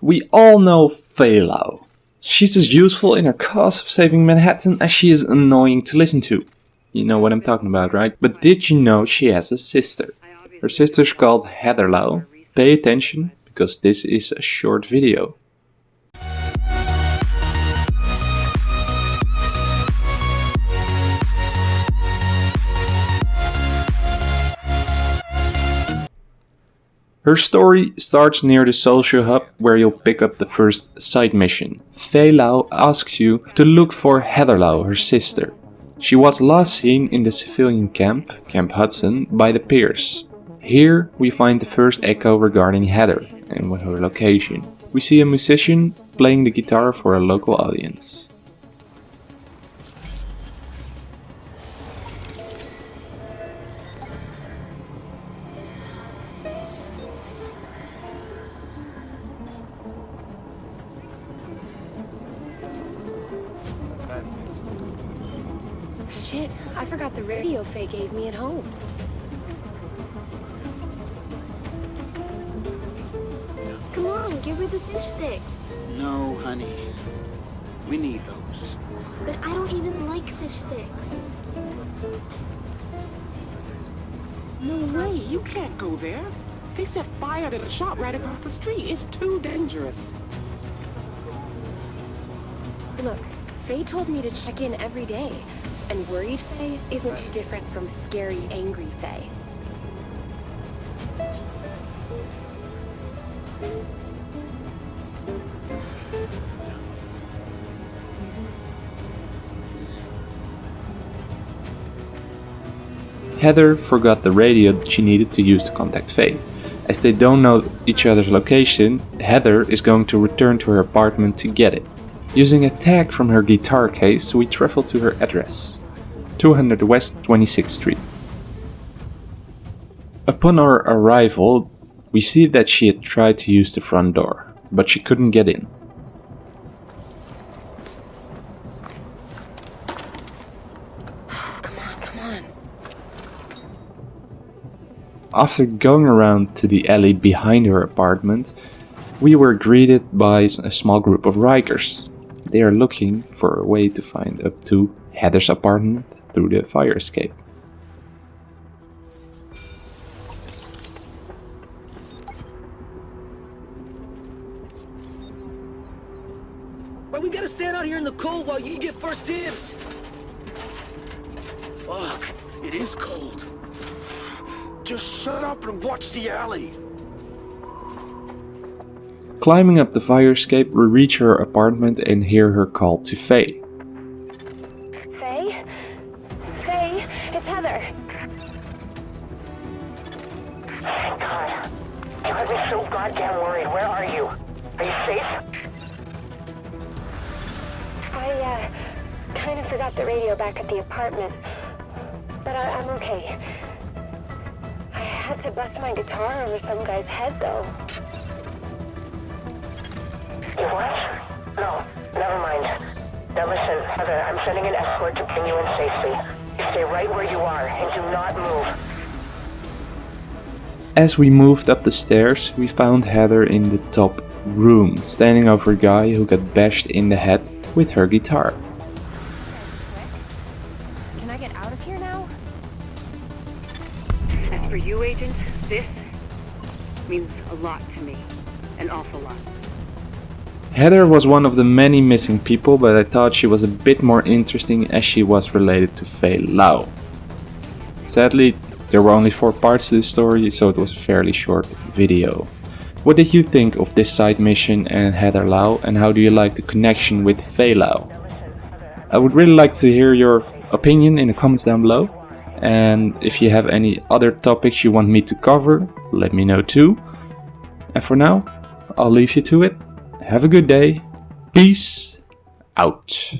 We all know Lau. She's as useful in her cause of saving Manhattan as she is annoying to listen to. You know what I'm talking about, right? But did you know she has a sister? Her sister's called Heather Lau. Pay attention, because this is a short video. Her story starts near the social hub where you'll pick up the first side mission. Faye Lau asks you to look for Heather Lau, her sister. She was last seen in the civilian camp, Camp Hudson, by the piers. Here we find the first echo regarding Heather and her location. We see a musician playing the guitar for a local audience. Shit, I forgot the radio Faye gave me at home. Come on, give her the fish sticks. No, honey. We need those. But I don't even like fish sticks. No way, you can't go there. They set fire to the shop right across the street. It's too dangerous. Look, Faye told me to check in every day. And worried Faye isn't too different from scary, angry Faye. Heather forgot the radio that she needed to use to contact Faye. As they don't know each other's location, Heather is going to return to her apartment to get it. Using a tag from her guitar case, we travel to her address. 200 West 26th Street. Upon our arrival, we see that she had tried to use the front door, but she couldn't get in. Come on, come on. After going around to the alley behind her apartment, we were greeted by a small group of Rikers. They are looking for a way to find up to Heather's apartment through the fire escape. Why we gotta stand out here in the cold while you get first dibs? Fuck, it is cold. Just shut up and watch the alley. Climbing up the fire escape, we reach her apartment and hear her call to Faye. Faye? Had me so goddamn worried. Where are you? Are you safe? I, uh, kind of forgot the radio back at the apartment. But I, I'm okay. I had to bust my guitar over some guy's head, though. You what? No, never mind. Now listen, Heather, I'm sending an escort to bring you in safely. You stay right where you are and do not move. As we moved up the stairs, we found Heather in the top room, standing over a guy who got bashed in the head with her guitar. Can I get out of here now? As for you, Agent, this means a lot to me. An awful lot. Heather was one of the many missing people, but I thought she was a bit more interesting as she was related to Faye Lau. Sadly, there were only four parts to the story, so it was a fairly short video. What did you think of this side mission and Heather Lau, and how do you like the connection with Faye Lau? I would really like to hear your opinion in the comments down below. And if you have any other topics you want me to cover, let me know too. And for now, I'll leave you to it. Have a good day. Peace out.